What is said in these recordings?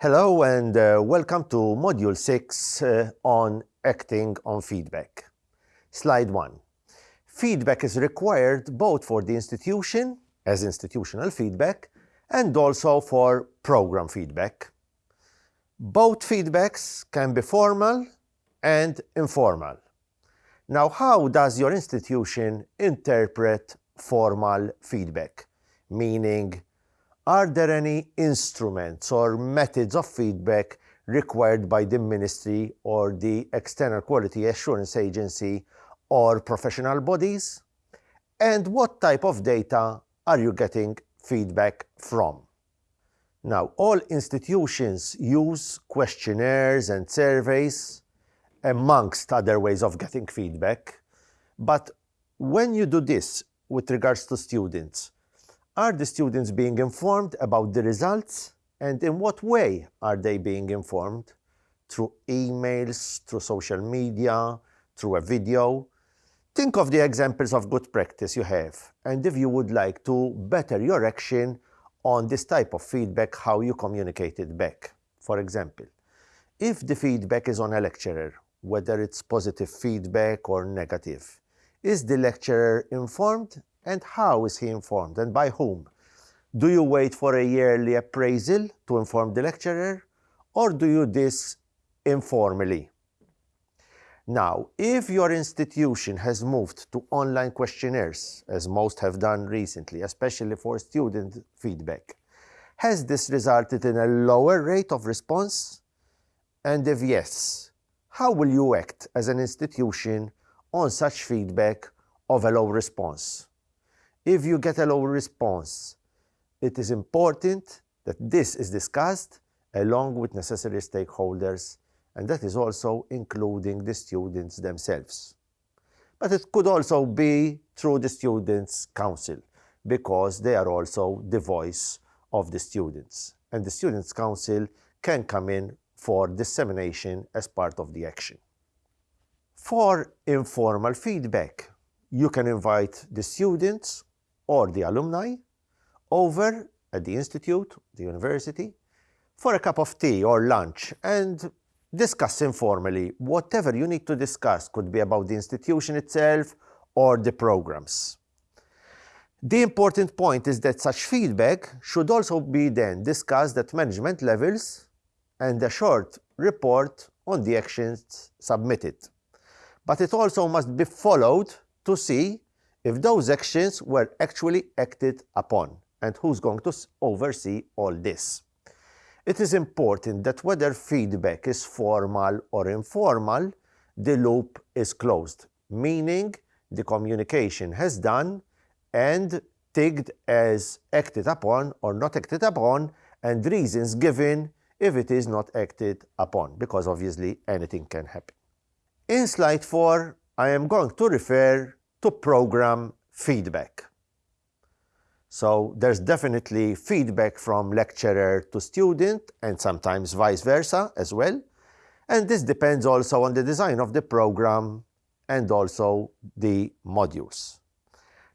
Hello and uh, welcome to Module 6 uh, on Acting on Feedback. Slide 1. Feedback is required both for the institution, as institutional feedback, and also for program feedback. Both feedbacks can be formal and informal. Now, how does your institution interpret formal feedback? Meaning, are there any instruments or methods of feedback required by the ministry or the external quality assurance agency or professional bodies? And what type of data are you getting feedback from? Now, all institutions use questionnaires and surveys amongst other ways of getting feedback. But when you do this with regards to students, are the students being informed about the results and in what way are they being informed? Through emails, through social media, through a video? Think of the examples of good practice you have and if you would like to better your action on this type of feedback, how you communicate it back. For example, if the feedback is on a lecturer, whether it's positive feedback or negative, is the lecturer informed and how is he informed and by whom? Do you wait for a yearly appraisal to inform the lecturer or do you this informally? Now, if your institution has moved to online questionnaires, as most have done recently, especially for student feedback, has this resulted in a lower rate of response? And if yes, how will you act as an institution on such feedback of a low response? If you get a low response, it is important that this is discussed along with necessary stakeholders, and that is also including the students themselves. But it could also be through the Students' Council, because they are also the voice of the students. And the Students' Council can come in for dissemination as part of the action. For informal feedback, you can invite the students or the alumni over at the institute, the university, for a cup of tea or lunch and discuss informally whatever you need to discuss could be about the institution itself or the programs. The important point is that such feedback should also be then discussed at management levels and a short report on the actions submitted. But it also must be followed to see if those actions were actually acted upon and who's going to oversee all this. It is important that whether feedback is formal or informal, the loop is closed, meaning the communication has done and tagged as acted upon or not acted upon and reasons given if it is not acted upon, because obviously anything can happen. In slide 4, I am going to refer to program feedback. So there's definitely feedback from lecturer to student and sometimes vice versa as well. And this depends also on the design of the program and also the modules.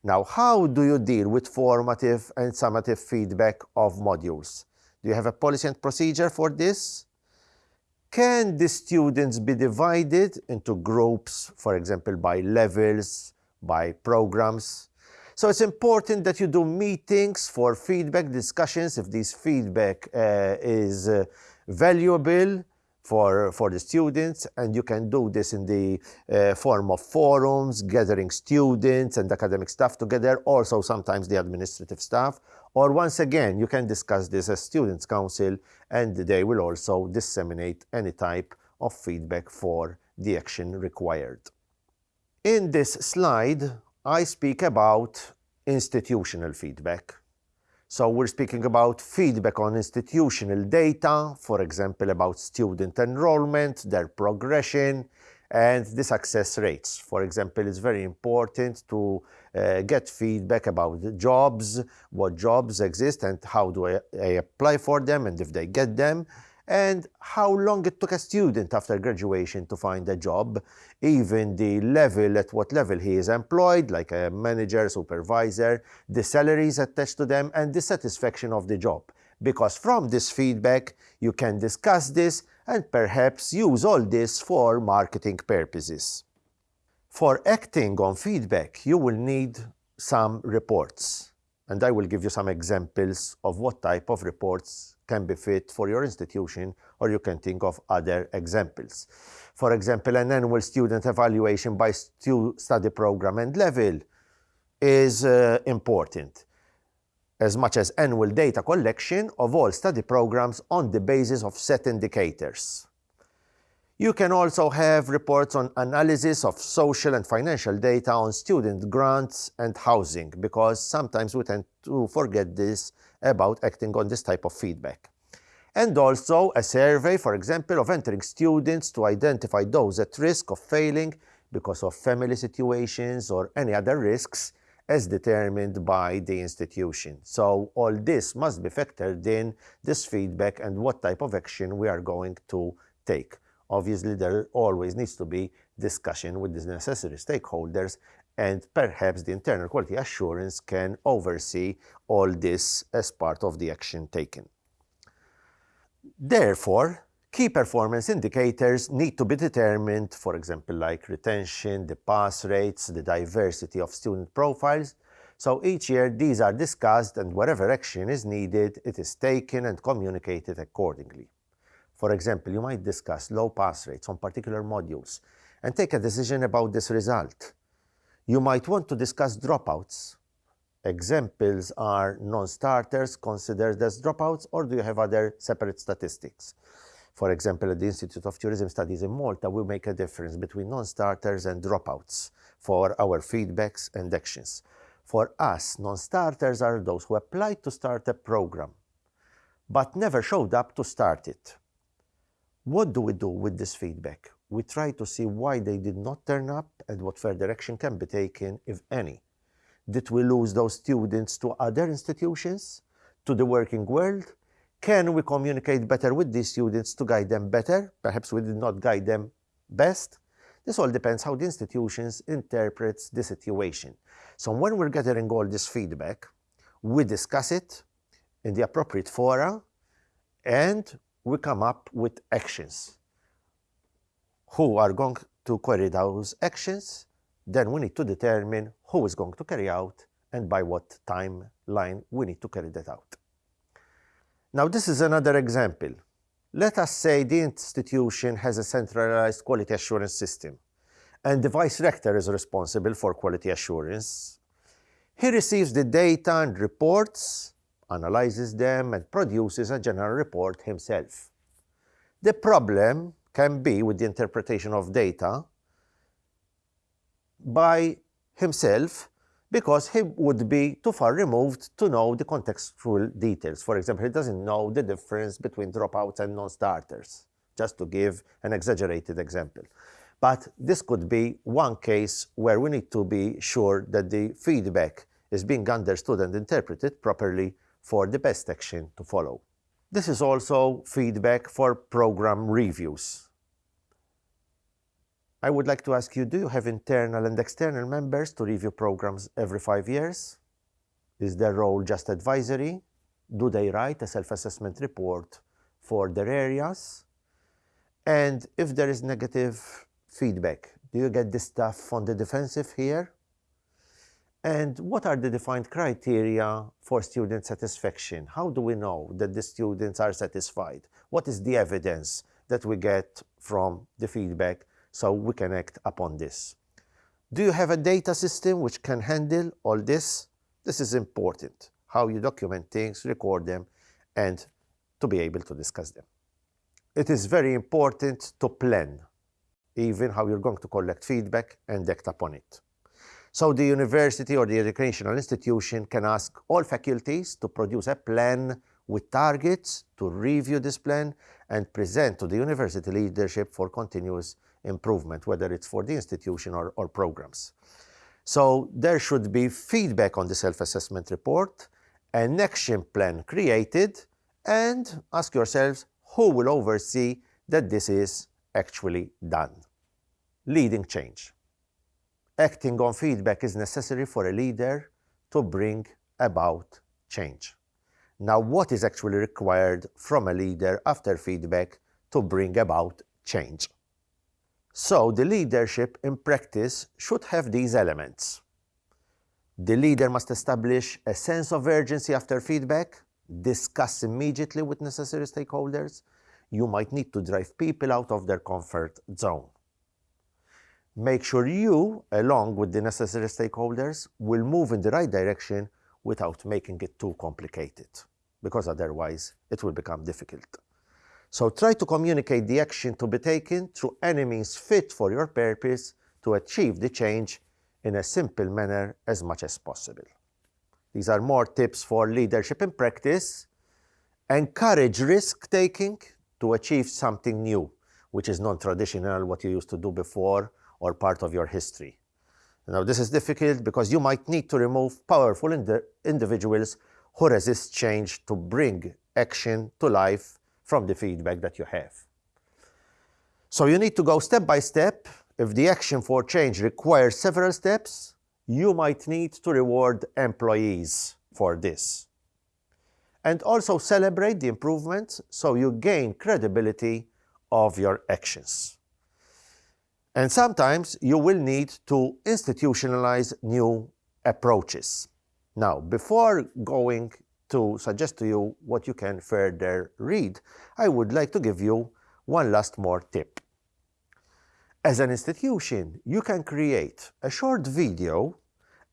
Now, how do you deal with formative and summative feedback of modules? Do you have a policy and procedure for this? Can the students be divided into groups, for example, by levels, by programs. So it's important that you do meetings for feedback discussions if this feedback uh, is uh, valuable for, for the students and you can do this in the uh, form of forums, gathering students and academic staff together, also sometimes the administrative staff, or once again, you can discuss this as Students' Council and they will also disseminate any type of feedback for the action required. In this slide, I speak about institutional feedback. So we're speaking about feedback on institutional data, for example, about student enrollment, their progression, and the success rates. For example, it's very important to uh, get feedback about jobs, what jobs exist and how do I, I apply for them and if they get them, and how long it took a student after graduation to find a job, even the level, at what level he is employed, like a manager, supervisor, the salaries attached to them, and the satisfaction of the job. because from this feedback you can discuss this and perhaps use all this for marketing purposes. For acting on feedback, you will need some reports, and I will give you some examples of what type of reports can be fit for your institution, or you can think of other examples. For example, an annual student evaluation by stu study program and level is uh, important as much as annual data collection of all study programs on the basis of set indicators. You can also have reports on analysis of social and financial data on student grants and housing, because sometimes we tend to forget this about acting on this type of feedback. And also a survey, for example, of entering students to identify those at risk of failing because of family situations or any other risks as determined by the institution. So all this must be factored in, this feedback and what type of action we are going to take. Obviously, there always needs to be discussion with the necessary stakeholders and perhaps the internal quality assurance can oversee all this as part of the action taken. Therefore, Key performance indicators need to be determined, for example, like retention, the pass rates, the diversity of student profiles. So each year these are discussed and whatever action is needed, it is taken and communicated accordingly. For example, you might discuss low pass rates on particular modules and take a decision about this result. You might want to discuss dropouts. Examples are non-starters considered as dropouts or do you have other separate statistics? For example, at the Institute of Tourism Studies in Malta, we make a difference between non-starters and dropouts for our feedbacks and actions. For us, non-starters are those who applied to start a program, but never showed up to start it. What do we do with this feedback? We try to see why they did not turn up and what further action can be taken, if any. Did we lose those students to other institutions, to the working world, can we communicate better with these students to guide them better? Perhaps we did not guide them best. This all depends how the institutions interprets the situation. So when we're gathering all this feedback, we discuss it in the appropriate fora and we come up with actions. Who are going to carry those actions? Then we need to determine who is going to carry out and by what timeline we need to carry that out. Now this is another example. Let us say the institution has a centralized quality assurance system and the vice rector is responsible for quality assurance. He receives the data and reports, analyzes them and produces a general report himself. The problem can be with the interpretation of data by himself because he would be too far removed to know the contextual details. For example, he doesn't know the difference between dropouts and non-starters, just to give an exaggerated example. But this could be one case where we need to be sure that the feedback is being understood and interpreted properly for the best action to follow. This is also feedback for program reviews. I would like to ask you, do you have internal and external members to review programs every five years? Is their role just advisory? Do they write a self-assessment report for their areas? And if there is negative feedback, do you get this stuff on the defensive here? And what are the defined criteria for student satisfaction? How do we know that the students are satisfied? What is the evidence that we get from the feedback so we can act upon this. Do you have a data system which can handle all this? This is important, how you document things, record them, and to be able to discuss them. It is very important to plan, even how you're going to collect feedback and act upon it. So the university or the educational institution can ask all faculties to produce a plan with targets to review this plan and present to the university leadership for continuous improvement, whether it's for the institution or, or programs. So there should be feedback on the self-assessment report, an action plan created, and ask yourselves who will oversee that this is actually done. Leading change. Acting on feedback is necessary for a leader to bring about change. Now, what is actually required from a leader after feedback to bring about change? So, the leadership in practice should have these elements. The leader must establish a sense of urgency after feedback, discuss immediately with necessary stakeholders. You might need to drive people out of their comfort zone. Make sure you, along with the necessary stakeholders, will move in the right direction without making it too complicated, because otherwise it will become difficult. So try to communicate the action to be taken through any means fit for your purpose to achieve the change in a simple manner as much as possible. These are more tips for leadership in practice. Encourage risk-taking to achieve something new, which is non-traditional, what you used to do before, or part of your history. Now, this is difficult because you might need to remove powerful indi individuals who resist change to bring action to life from the feedback that you have. So you need to go step by step. If the action for change requires several steps, you might need to reward employees for this. And also celebrate the improvements so you gain credibility of your actions. And sometimes you will need to institutionalize new approaches. Now, before going to suggest to you what you can further read, I would like to give you one last more tip. As an institution, you can create a short video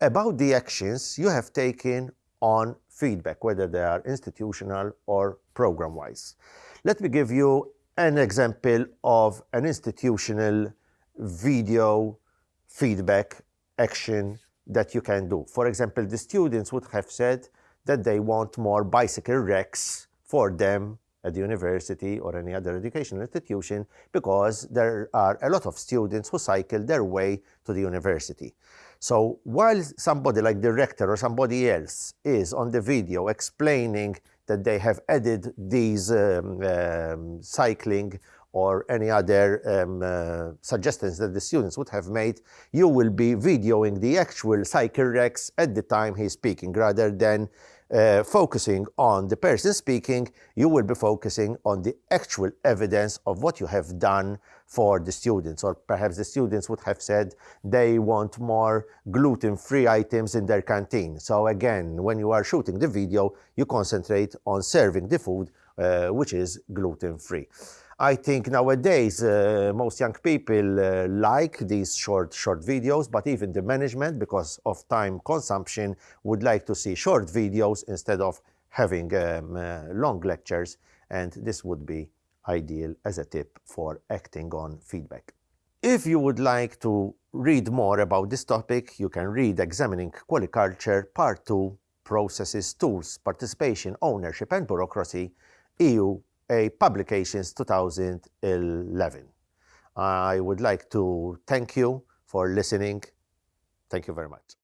about the actions you have taken on feedback, whether they are institutional or program-wise. Let me give you an example of an institutional video feedback action that you can do. For example, the students would have said that they want more bicycle racks for them at the university or any other educational institution because there are a lot of students who cycle their way to the university. So while somebody like the rector or somebody else is on the video explaining that they have added these um, um, cycling or any other um, uh, suggestions that the students would have made, you will be videoing the actual racks at the time he's speaking rather than uh, focusing on the person speaking, you will be focusing on the actual evidence of what you have done for the students. Or perhaps the students would have said they want more gluten-free items in their canteen. So again, when you are shooting the video, you concentrate on serving the food uh, which is gluten-free. I think nowadays uh, most young people uh, like these short, short videos, but even the management, because of time consumption, would like to see short videos instead of having um, uh, long lectures, and this would be ideal as a tip for acting on feedback. If you would like to read more about this topic, you can read Examining Quality Culture Part 2, Processes, Tools, Participation, Ownership and Bureaucracy, EU a Publications 2011. I would like to thank you for listening. Thank you very much.